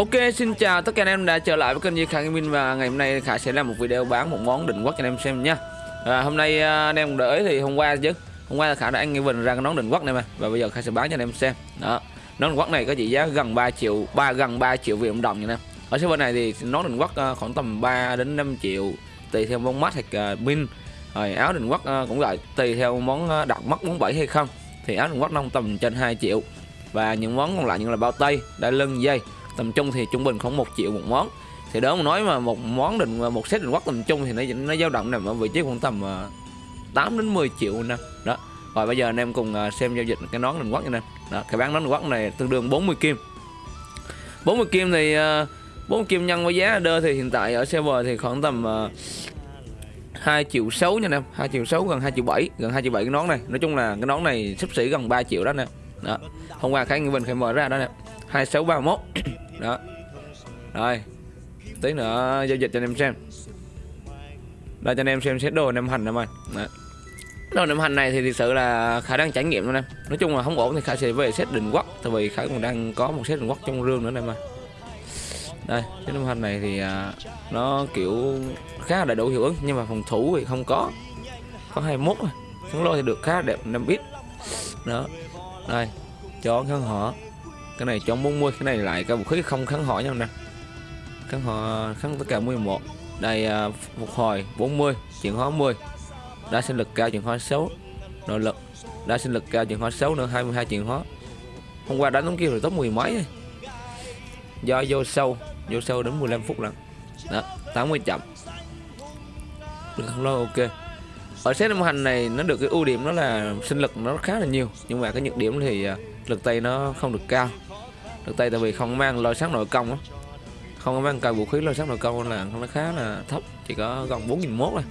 Ok, xin chào tất cả anh em đã trở lại với kênh Di Khải Gaming và ngày hôm nay Khải sẽ làm một video bán một món định quốc cho anh em xem nha. À, hôm nay à, anh em đợi thì hôm qua chứ. Hôm qua là Khải đã anh nghe ra cái nón định quốc này mà và bây giờ Khải sẽ bán cho anh em xem. Đó. Nón định quốc này có trị giá gần 3 triệu, 3 gần 3 triệu Việt Nam đồng nha nè. Ở server này thì nón định quốc à, khoảng tầm 3 đến 5 triệu tùy theo món mắt hoặc à, pin. Rồi áo định quốc cũng vậy, tùy theo món đặt mắt món bảy hay không thì áo định quốc nó tầm trên 2 triệu. Và những món còn lại như là bao tay, đai lưng, dây tầm trung thì trung bình khoảng 1 triệu một món. Thì đó mà nói mà một món định, một set định quắc tầm trung thì nó nó dao động nằm ở vị trí khoảng tầm ờ, 8 đến 10 triệu nè đó. Rồi bây giờ anh em cùng ờ, xem giao dịch cái nón định quắc nha đó, cái bán nón định quắc này tương đương 40 kim. 40 kim thì ờ, 40 kim nhân với giá đơ thì hiện tại ở server thì khoảng tầm 2 triệu 6 nha em. 2 triệu 6 gần 2 triệu 7 gần 2 triệu 7 cái nón này. Nói chung là cái nón này sắp xỉ gần 3 triệu đó nè đó. Hôm qua Khải Nghĩa Bình Khải mở ra đó nè. 2631 đó. Rồi. Tí nữa giao dịch cho anh em xem. Đây, cho anh em xem xét đồ năm hành em ơi đồ năm hành này thì thực sự là khả đang trải nghiệm luôn em. Nói chung là không ổn thì khả sẽ về xét định quốc, tại vì khả còn đang có một xét định quốc trong rương nữa em ơi đây, cái năm hành này thì à, nó kiểu khá là đầy đủ hiệu ứng, nhưng mà phòng thủ thì không có. Có 21 thôi. Thắng lôi thì được khá đẹp 5 bit đó đây chó kháng họ. Cái này chọn 40 cái này lại cái vũ khí không kháng họ nhau nè. Kháng họ kháng tất cả 11 đây uh, phục hồi 40 chuyển hóa 10 đã sinh lực cao chuyển hóa 6 nội lực đã sinh lực cao chuyển hóa 6 nữa 22 chuyển hóa. Hôm qua đánh đúng kia rồi top 10 mấy do vô sâu vô sâu đến 15 phút lần đó 80 chậm. Được không? Lo ok ở set âm hành này nó được cái ưu điểm đó là sinh lực nó khá là nhiều. Nhưng mà cái nhược điểm thì à, lực tay nó không được cao. Lực tay tại vì không mang lôi sát nội công á. Không có mang cây vũ khí lôi sát nội công là nó khá là thấp chỉ có gần bốn nghìn mốt thôi.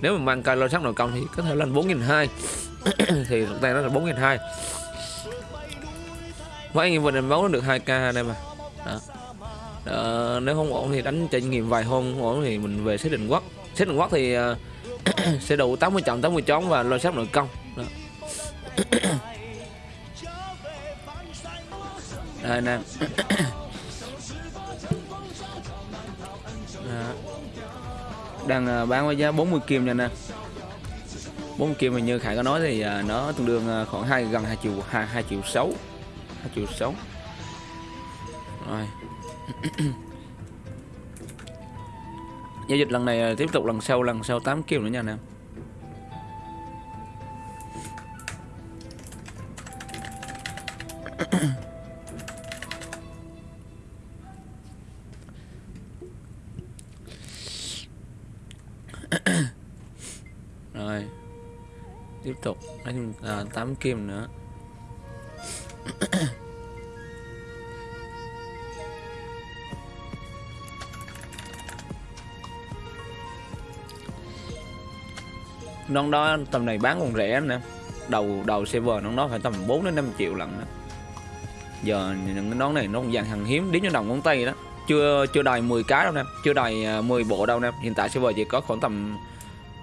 Nếu mà mang cây lôi sát nội công thì có thể lên bốn nghìn hai. Thì lực tay nó là bốn nghìn hai. Mấy anh em mình máu nó được 2 k đây mà. Đó. Đó, nếu không ổn thì đánh trải nghiệm vài hôm không ổn thì mình về xếp định quốc. Xếp định quốc thì uh, sẽ đủ 80 trọng 80 chón và lôi sắp nội công. Đó. đây nè. Đang à, bán với giá 40 kim nha nè. 40 kim mà như Khải có nói thì à, nó tương đương à, khoảng hai gần 2 triệu 2, 2 triệu 6 2 triệu 6 rồi giao dịch lần này à, tiếp tục lần sau lần sau 8 kim nữa nha anh em. Rồi. Tiếp tục đánh à, 8 kim nữa. nón đó tầm này bán còn rẻ nè. Đầu đầu server nón đó phải tầm 4 đến 5 triệu lận đó. giờ những nón này nó cũng dạng hàng hiếm đến cho đồng ngón tay đó. Chưa chưa đầy 10 cái đâu nè chưa đầy 10 à, bộ đâu nè. Hiện tại server chỉ có khoảng tầm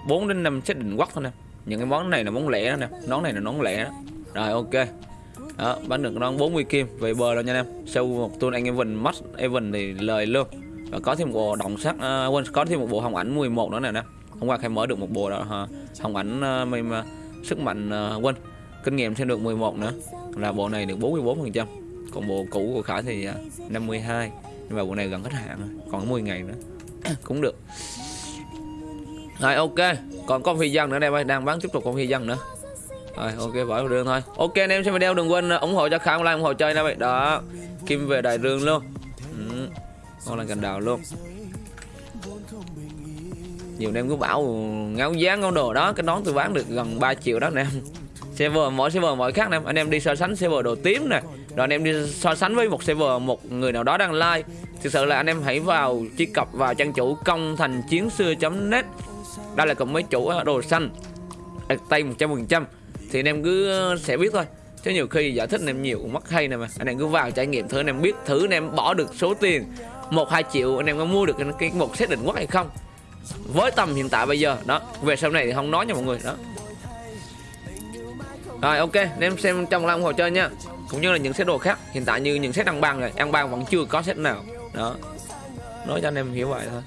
4 đến 5 set định quắc thôi nè. Những cái món này là món lẻ đó nè. Nón này là nón lẻ. Đó rồi ok. Đó bán được nón 40 kim về bờ rồi nha em. Sau một tuần anh Evan mắt Evan thì lời luôn. Và có thêm một bộ động sắc uh, à, quên có thêm một bộ hồng ảnh 11 nữa nè nè hôm qua khai mở được một bộ đó hả, hồng ảnh ờ, mình uh, sức mạnh ờ, uh, quên kinh nghiệm thêm được 11 nữa. Là bộ này được 44 phần trăm. Còn bộ cũ của khải thì ờ, uh, 52 nhưng mà bộ này gần hết hạn rồi còn 10 ngày nữa. Cũng được. Rồi ok. Còn con phi dân nữa đây đang bán tiếp tục con phi dân nữa. Rồi ok bỏ vào đường thôi. Ok anh em xem video đừng quên ủng hộ cho Khải like ủng hộ chơi nha vậy đó. Kim về đại dương luôn. Ừ. con là cành đào luôn nhiều anh em cứ bảo ngáo giá ngáo đồ đó, cái nón tôi bán được gần 3 triệu đó nè. Em server, mỗi server mỗi khác nè. Anh em đi so sánh server đồ tím nè. Rồi anh em đi so sánh với một server, một người nào đó đang like thực sự là anh em hãy vào truy cập vào trang chủ công thành chiến xưa net. Đây là cùng mấy chủ đồ xanh. Đặt tay 100% thì anh em cứ sẽ biết thôi. Chứ nhiều khi giải thích anh em nhiều cũng mất hay nè mà. Anh em cứ vào trải nghiệm thử, anh em biết thử, anh em bỏ được số tiền một, hai triệu, anh em có mua được cái một set định quốc hay không? Với tầm hiện tại bây giờ, đó, về sau này thì không nói nha mọi người, đó. Rồi, ok, anh em xem trong lòng hồ chơi nha. Cũng như là những set đồ khác, hiện tại như những set đăng bằng rồi ăn bằng vẫn chưa có set nào, đó. Nói cho anh em hiểu vậy thôi.